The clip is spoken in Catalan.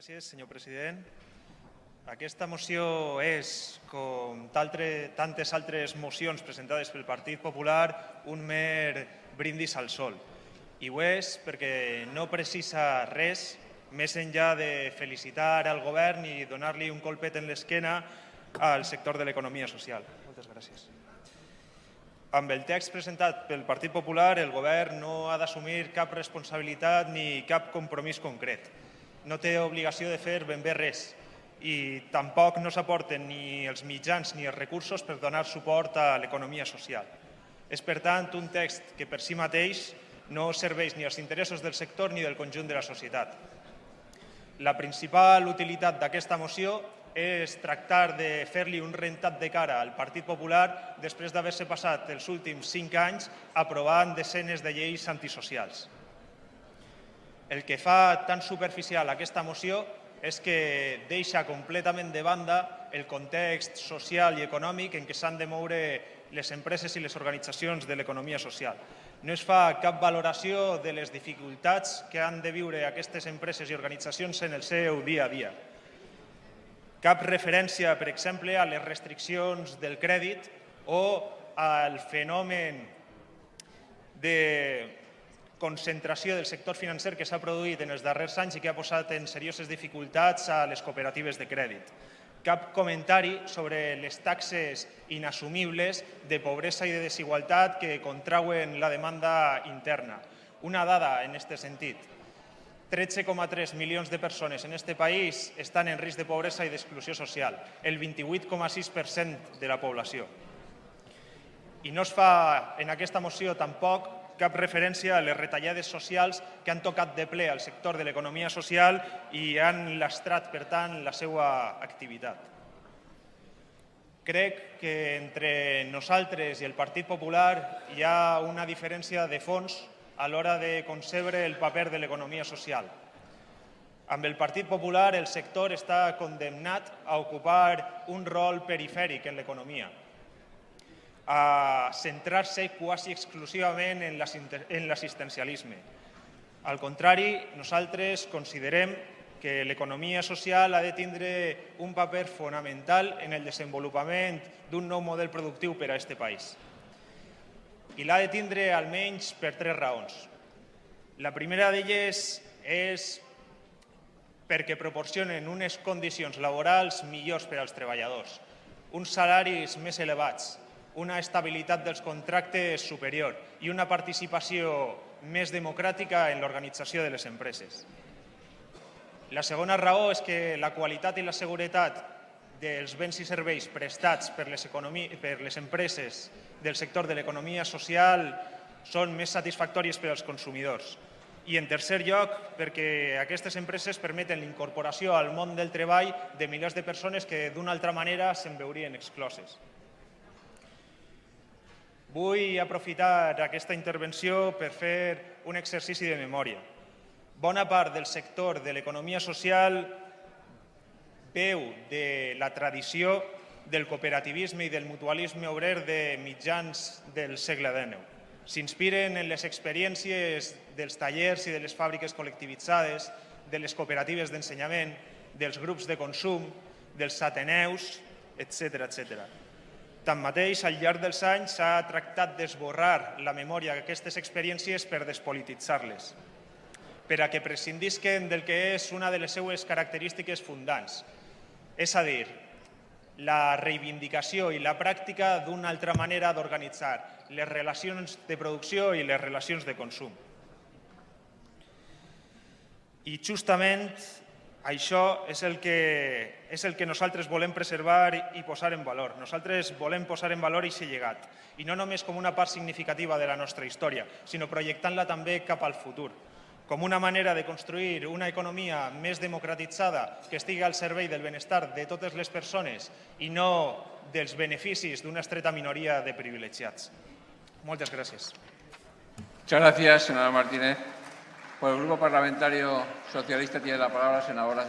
Gràcies, senyor president. Aquesta moció és, com taltre, tantes altres mocions presentades pel Partit Popular, un mer brindis al sol. I ho és perquè no precisa res més enllà de felicitar al govern i donar-li un colpet en l'esquena al sector de l'economia social. Moltes gràcies. Amb el text presentat pel Partit Popular, el govern no ha d'assumir cap responsabilitat ni cap compromís concret. No té obligació de fer ben bé res i tampoc no s'aporten ni els mitjans ni els recursos per donar suport a l'economia social. És, per tant, un text que per si mateix no serveix ni als interessos del sector ni del conjunt de la societat. La principal utilitat d'aquesta moció és tractar de fer-li un rentat de cara al Partit Popular després d'haver-se passat els últims cinc anys aprovant desenes de lleis antisocials. El que fa tan superficial aquesta moció és que deixa completament de banda el context social i econòmic en què s'han de moure les empreses i les organitzacions de l'economia social no es fa cap valoració de les dificultats que han de viure aquestes empreses i organitzacions en el seu dia a dia. Cap referència, per exemple, a les restriccions del crèdit o al fenomen de concentració del sector financer que s'ha produït en els darrers anys i que ha posat en serioses dificultats a les cooperatives de crèdit cap comentari sobre les taxes inassumibles de pobresa i de desigualtat que contrauen la demanda interna. Una dada en aquest sentit. 13,3 milions de persones en aquest país estan en risc de pobresa i d'exclusió social, el 28,6% de la població. I no es fa en aquesta moció tampoc cap referència a les retallades socials que han tocat de ple al sector de l'economia social i han lastrat, per tant, la seva activitat. Crec que entre nosaltres i el Partit Popular hi ha una diferència de fons a l'hora de concebre el paper de l'economia social. Amb el Partit Popular el sector està condemnat a ocupar un rol perifèric en l'economia, a centrar-se quasi exclusivament en l'assistencialisme. Al contrari, nosaltres considerem que l'economia social ha de tindre un paper fonamental en el desenvolupament d'un nou model productiu per a aquest país. I l'ha de tindre almenys per tres raons. La primera d'elles és perquè proporcionen unes condicions laborals millors per als treballadors, uns salaris més elevats, una estabilitat dels contractes superior i una participació més democràtica en l'organització de les empreses. La segona raó és que la qualitat i la seguretat dels béns i serveis prestats per les, per les empreses del sector de l'economia social són més satisfactòries per als consumidors. I en tercer lloc, perquè aquestes empreses permeten l'incorporació al món del treball de milers de persones que d'una altra manera se'n veurien excloses. Vull aprofitar aquesta intervenció per fer un exercici de memòria. Bona part del sector de l'economia social veu de la tradició del cooperativisme i del mutualisme obrer de mitjans del segle XIX. S'inspiren en les experiències dels tallers i de les fàbriques col·lectivitzades, de les cooperatives d'ensenyament, dels grups de consum, dels ateneus, etc etc. Tanmateix, al llarg dels anys s'ha tractat d'esborrar la memòria d'aquestes experiències per despolititzar-les, per a que prescindisquen del que és una de les seues característiques fundants, és a dir, la reivindicació i la pràctica d'una altra manera d'organitzar les relacions de producció i les relacions de consum. I justament això és el, que, és el que nosaltres volem preservar i posar en valor. Nosaltres volem posar en valor aquest llegat, i no només com una part significativa de la nostra història, sinó projectant-la també cap al futur, com una manera de construir una economia més democratitzada que estigui al servei del benestar de totes les persones i no dels beneficis d'una estreta minoria de privilegiats. Moltes gràcies. Muchas gracias, señora Martínez. Por el Grupo Parlamentario Socialista tiene la palabra senadora